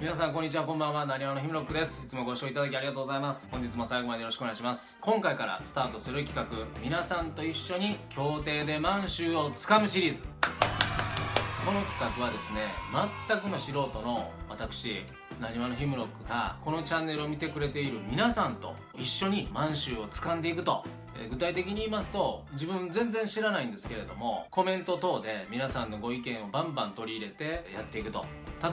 皆さんこんにちはこんばんはなにわのひむろっくです。いつもご視聴いただきありがとうございます。本日も最後までよろしくお願いします。今回からスタートする企画皆さんと一緒に協定で満州をつかむシリーズ。この企画はですね全くの素人の私なにわのヒムロックがこのチャンネルを見てくれている皆さんと一緒に満州を掴んでいくと。え具体的に言いますと自分全然知らないんですけれどもコメント等で皆さんのご意見をバンバン取り入れてやっていくと。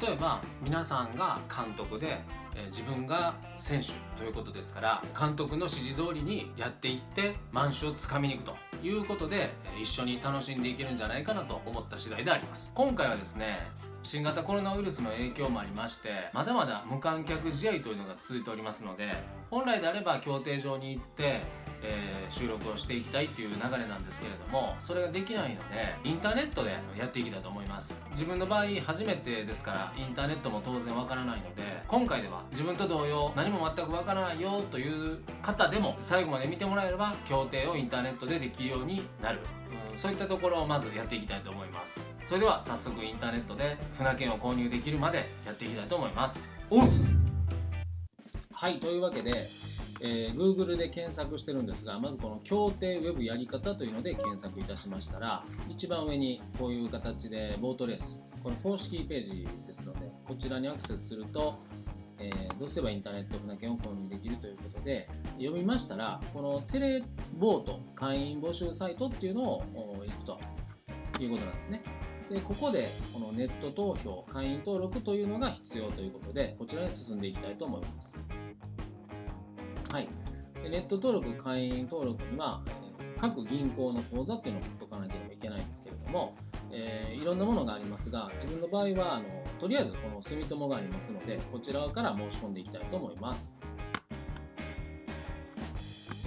例えば皆さんが監督でえ自分が選手ということですから監督の指示通りにやっていって満州をつかみに行くと。いうことで一緒に楽しんでいけるんじゃないかなと思った次第であります。今回はですね新型コロナウイルスの影響もありましてまだまだ無観客試合というのが続いておりますので本来であれば競艇場に行ってえー、収録をしていきたいっていう流れなんですけれどもそれができないのでインターネットでやっていきたいと思います。自分の場合初めてですからインターネットも当然わからないので今回では自分と同様何も全くわからないよという方でも最後まで見てもらえれば協定をインターネットでできるようになる。そういったところをまずやっていきたいと思います。それでは早速インターネットで船券を購入できるまでやっていきたいと思います。おっす。はいというわけでえー、Google で検索してるんですがまずこの協定ウェブやり方というので検索いたしましたら一番上にこういう形でボートレースこの公式ページですのでこちらにアクセスすると、えー、どうすればインターネット船券を購入できるということで読みましたらこのテレボート会員募集サイトっていうのを行くと。いうことなんですね。でここでこのネット投票会員登録というのが必要ということでこちらに進んでいきたいと思います。はい、ネット登録、会員登録には、各銀行の口座っていうのを取っとかなければいけないんですけれども、えー、いろんなものがありますが、自分の場合はあのとりあえずこの住友がありますので、こちらから申し込んでいきたいと思います。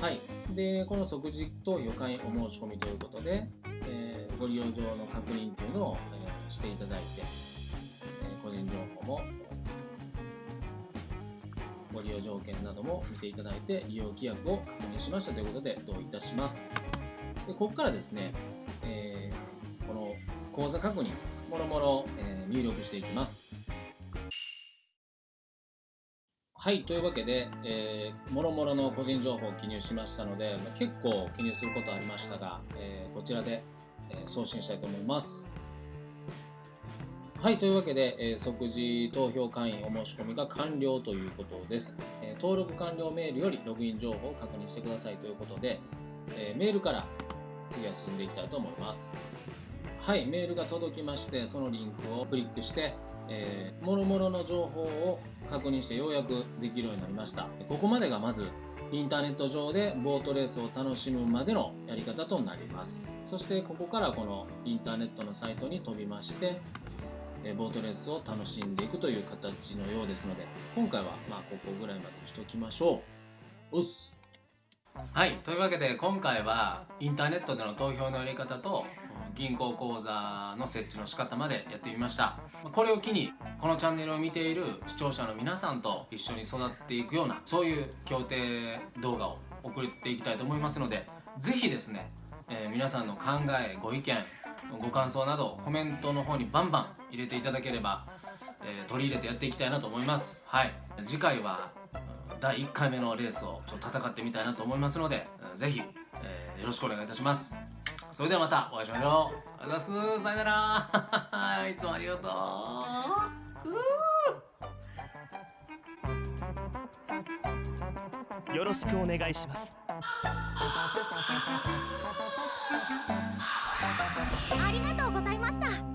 はい、でこの即時投票会お申し込みということで、えー、ご利用上の確認というのを、えー、していただいて、え個人情報もご利用条件なども見ていただいて利用規約を確認しましたということで同意いたしますでここからですね、えー、この口座確認もろもろ入力していきます。はいというわけで、えー、もろもろの個人情報を記入しましたので、ま、結構記入することありましたが、えー、こちらで、え、送信したいと思います。はい、というわけで、え、即時投票会員お申し込みが完了ということです、え、登録完了メールよりログイン情報を確認してくださいということで、え、メールから次は進んでいきたいと思います。はい、メールが届きまして、そのリンクをクリックして、えー、もろもろの情報を確認してようやくできるようになりました。ここまでがまずインターネット上でボートレースを楽しむまでのやり方となります。そしてここからこのインターネットのサイトに飛びまして、ボートレースを楽しんでいくという形のようですので今回はまあここぐらいまでにしときましょうおっすはいというわけで今回はインターネットでの投票のやり方と銀行口座の設置の仕方までやってみました。これを機にこのチャンネルを見ている視聴者の皆さんと一緒に育っていくようなそういう協定動画を送っていきたいと思いますので是非ですね、えー、皆さんの考えご意見ご感想などコメントの方にバンバン入れていただければ、えー、取り入れてやっていきたいなと思います。はい。次回は第1回目のレースをちょっと戦ってみたいなと思いますのでぜひ、えー、よろしくお願いいたします。それではまたお会いしましょう。ありがとうございます。さよなら。いつもありがとう。よろしくお願いします。ありがとうございました